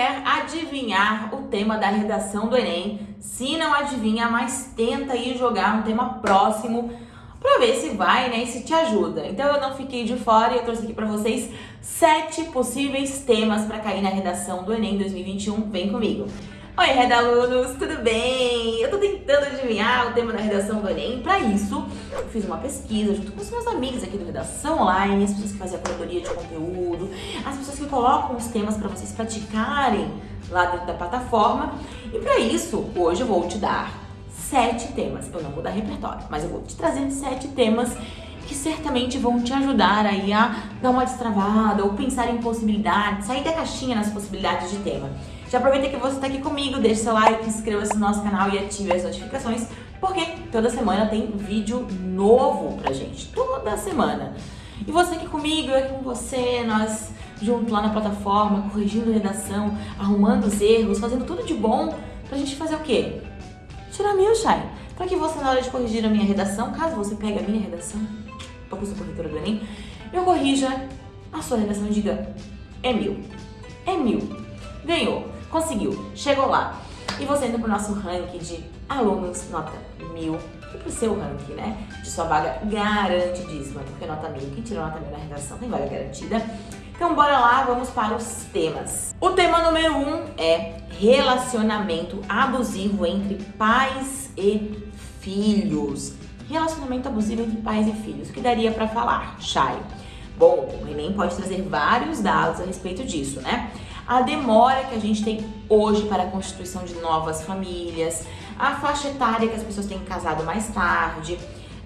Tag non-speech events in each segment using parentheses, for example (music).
quer adivinhar o tema da redação do Enem. Se não adivinha, mas tenta ir jogar um tema próximo para ver se vai, né, e se te ajuda. Então eu não fiquei de fora e eu trouxe aqui para vocês sete possíveis temas para cair na redação do Enem 2021. Vem comigo. Oi, Redalunos, tudo bem? Eu tô tentando adivinhar o tema da redação do Enem. Para isso, eu fiz uma pesquisa junto com os meus amigos aqui do Redação Online, as pessoas que fazem a curadoria de conteúdo, as pessoas que colocam os temas para vocês praticarem lá dentro da plataforma. E para isso, hoje eu vou te dar sete temas. Eu não vou dar repertório, mas eu vou te trazer sete temas que certamente vão te ajudar aí a dar uma destravada ou pensar em possibilidades, sair da caixinha nas possibilidades de tema. Já aproveita que você está aqui comigo, deixe seu like, inscreva-se no nosso canal e ative as notificações, porque toda semana tem vídeo novo pra gente, toda semana. E você aqui comigo, eu aqui com você, nós junto lá na plataforma, corrigindo redação, arrumando os erros, fazendo tudo de bom pra gente fazer o quê? Tirar mil, Shai. Pra que você, na hora de corrigir a minha redação, caso você pegue a minha redação, porque eu sou corretora do Enem, eu corrija a sua redação e diga, é mil. É mil. Ganhou conseguiu, chegou lá. E você entra pro nosso ranking de alunos nota mil e pro seu ranking, né, de sua vaga garantidíssima, porque nota mil, quem tirou nota mil na redação tem vaga garantida. Então bora lá, vamos para os temas. O tema número um é relacionamento abusivo entre pais e filhos. Relacionamento abusivo entre pais e filhos. O que daria para falar, Chay? Bom, o Enem pode trazer vários dados a respeito disso, né? A demora que a gente tem hoje para a constituição de novas famílias, a faixa etária que as pessoas têm casado mais tarde,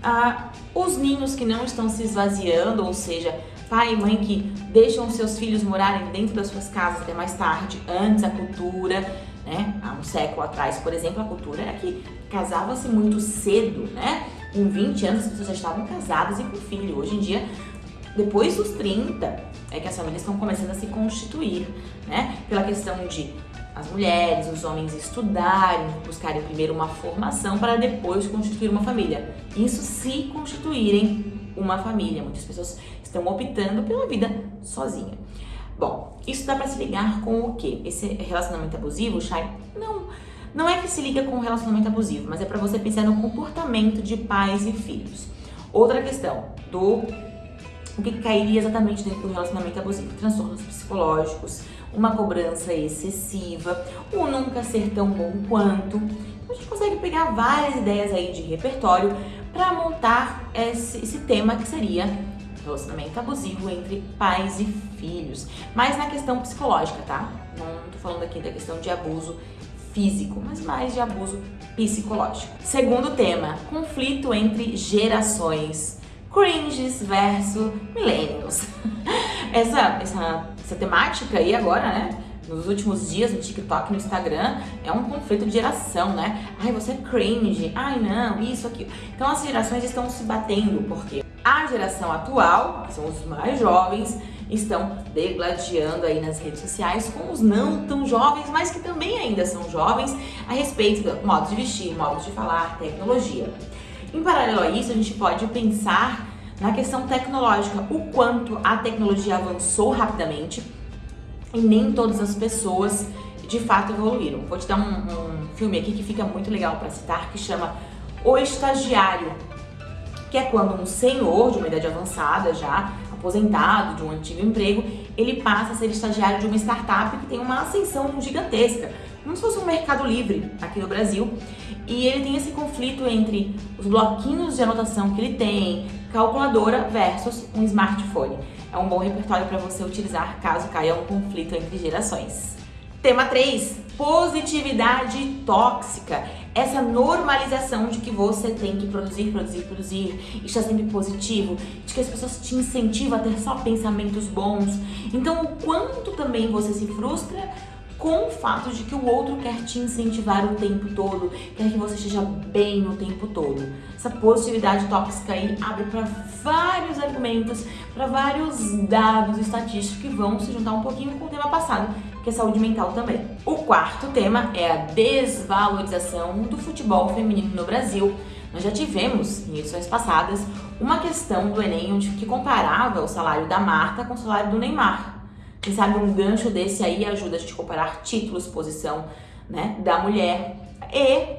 a, os ninhos que não estão se esvaziando, ou seja, pai e mãe que deixam seus filhos morarem dentro das suas casas até mais tarde, antes a cultura, né? Há um século atrás, por exemplo, a cultura era que casava-se muito cedo, né? Com 20 anos as pessoas já estavam casadas e com filho. Hoje em dia depois dos 30 é que as famílias estão começando a se constituir, né? Pela questão de as mulheres, os homens estudarem, buscarem primeiro uma formação para depois constituir uma família. Isso se constituírem uma família. Muitas pessoas estão optando pela vida sozinha. Bom, isso dá para se ligar com o quê? Esse relacionamento abusivo, Shai? Não, não é que se liga com o relacionamento abusivo, mas é para você pensar no comportamento de pais e filhos. Outra questão, do o que cairia exatamente dentro do relacionamento abusivo? Transtornos psicológicos, uma cobrança excessiva, o nunca ser tão bom quanto. Então a gente consegue pegar várias ideias aí de repertório para montar esse, esse tema que seria relacionamento abusivo entre pais e filhos. Mas na questão psicológica, tá? Não tô falando aqui da questão de abuso físico, mas mais de abuso psicológico. Segundo tema, conflito entre gerações cringes versus millennials. (laughs) essa, essa, essa temática aí agora, né? Nos últimos dias no TikTok, no Instagram, é um conflito de geração, né? Ai, você é cringe. Ai, não, isso, aqui. Então as gerações estão se batendo, porque a geração atual, que são os mais jovens, estão degladiando aí nas redes sociais com os não tão jovens, mas que também ainda são jovens, a respeito do modo de vestir, modo de falar, tecnologia. Em paralelo a isso, a gente pode pensar na questão tecnológica, o quanto a tecnologia avançou rapidamente e nem todas as pessoas de fato evoluíram. Vou te dar um, um filme aqui que fica muito legal para citar, que chama O Estagiário, que é quando um senhor de uma idade avançada já, aposentado de um antigo emprego, ele passa a ser estagiário de uma startup que tem uma ascensão gigantesca como se fosse um mercado livre aqui no Brasil. E ele tem esse conflito entre os bloquinhos de anotação que ele tem, calculadora versus um smartphone. É um bom repertório para você utilizar caso caia um conflito entre gerações. Tema 3, positividade tóxica. Essa normalização de que você tem que produzir, produzir, produzir, estar sempre positivo, de que as pessoas te incentivam a ter só pensamentos bons. Então, o quanto também você se frustra com o fato de que o outro quer te incentivar o tempo todo, quer que você esteja bem o tempo todo. Essa positividade tóxica aí abre para vários argumentos, para vários dados estatísticos que vão se juntar um pouquinho com o tema passado, que é saúde mental também. O quarto tema é a desvalorização do futebol feminino no Brasil. Nós já tivemos, em edições passadas, uma questão do Enem onde que comparava o salário da Marta com o salário do Neymar. Quem sabe um gancho desse aí ajuda a gente a comparar títulos, posição né, da mulher e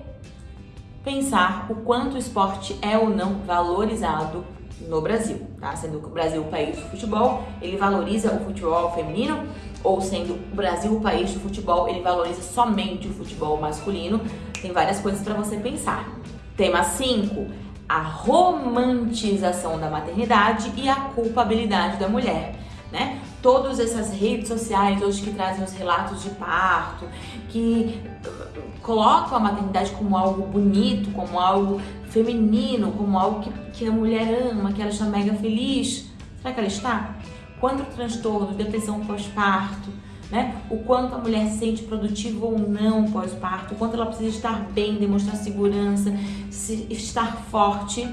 pensar o quanto o esporte é ou não valorizado no Brasil, tá? Sendo o Brasil o país do futebol, ele valoriza o futebol feminino, ou sendo o Brasil o país do futebol, ele valoriza somente o futebol masculino. Tem várias coisas para você pensar. Tema 5, a romantização da maternidade e a culpabilidade da mulher né? Todas essas redes sociais hoje que trazem os relatos de parto, que colocam a maternidade como algo bonito, como algo feminino, como algo que, que a mulher ama, que ela está mega feliz. Será que ela está? Quanto transtorno, depressão pós-parto, né? O quanto a mulher se sente produtiva ou não pós-parto, o quanto ela precisa estar bem, demonstrar segurança, estar forte,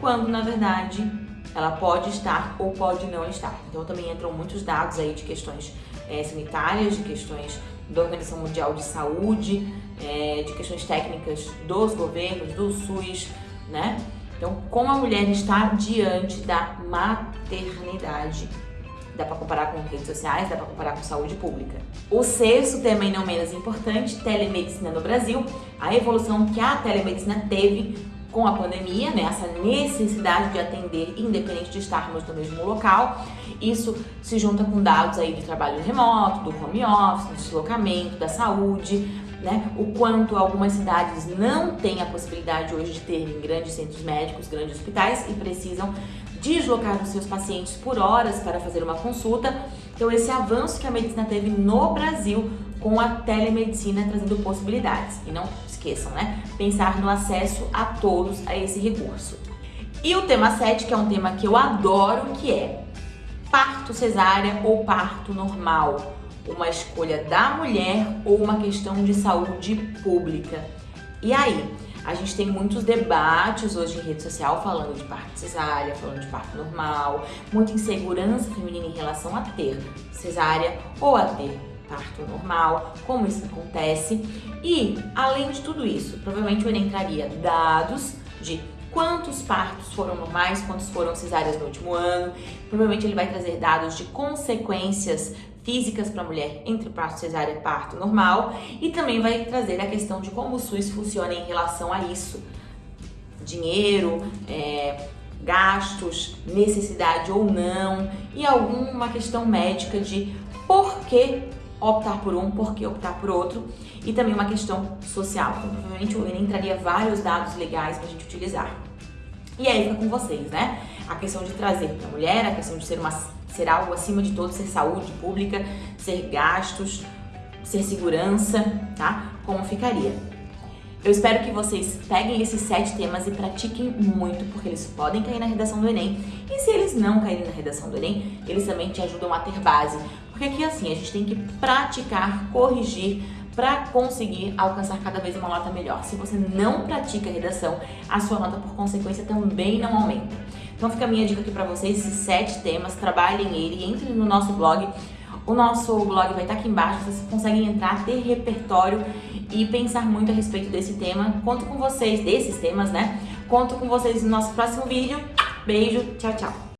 quando na verdade ela pode estar ou pode não estar. Então também entram muitos dados aí de questões é, sanitárias, de questões da Organização Mundial de Saúde, é, de questões técnicas dos governos, do SUS, né? Então, como a mulher está diante da maternidade? Dá para comparar com redes sociais, dá para comparar com saúde pública. O sexto tema, e não menos importante, telemedicina no Brasil, a evolução que a telemedicina teve com a pandemia, né, essa necessidade de atender independente de estarmos no mesmo local. Isso se junta com dados aí de trabalho remoto, do home office, do deslocamento, da saúde, né, o quanto algumas cidades não têm a possibilidade hoje de terem grandes centros médicos, grandes hospitais e precisam deslocar os seus pacientes por horas para fazer uma consulta. Então esse avanço que a medicina teve no Brasil com a telemedicina trazendo possibilidades. E não esqueçam, né? Pensar no acesso a todos a esse recurso. E o tema 7, que é um tema que eu adoro, que é parto cesárea ou parto normal. Uma escolha da mulher ou uma questão de saúde pública. E aí? A gente tem muitos debates hoje em rede social falando de parto cesárea, falando de parto normal, muita insegurança feminina em relação a ter cesárea ou a ter parto normal, como isso acontece. E, além de tudo isso, provavelmente o Enem traria dados de quantos partos foram normais, quantos foram cesáreas no último ano. Provavelmente ele vai trazer dados de consequências físicas para a mulher entre parto cesárea e parto normal e também vai trazer a questão de como o SUS funciona em relação a isso. Dinheiro, é, gastos, necessidade ou não e alguma questão médica de por que optar por um, por que optar por outro, e também uma questão social. Então, provavelmente o Enem traria vários dados legais para a gente utilizar. E aí fica com vocês, né? A questão de trazer para a mulher, a questão de ser, uma, ser algo acima de tudo, ser saúde pública, ser gastos, ser segurança, tá? Como ficaria? Eu espero que vocês peguem esses sete temas e pratiquem muito, porque eles podem cair na redação do Enem. E se eles não caírem na redação do Enem, eles também te ajudam a ter base. Porque aqui assim, a gente tem que praticar, corrigir, para conseguir alcançar cada vez uma nota melhor. Se você não pratica redação, a sua nota por consequência também não aumenta. Então fica a minha dica aqui para vocês, esses sete temas, trabalhem ele, entrem no nosso blog. O nosso blog vai estar aqui embaixo, vocês conseguem entrar, ter repertório e pensar muito a respeito desse tema. Conto com vocês, desses temas, né? Conto com vocês no nosso próximo vídeo. Beijo, tchau, tchau!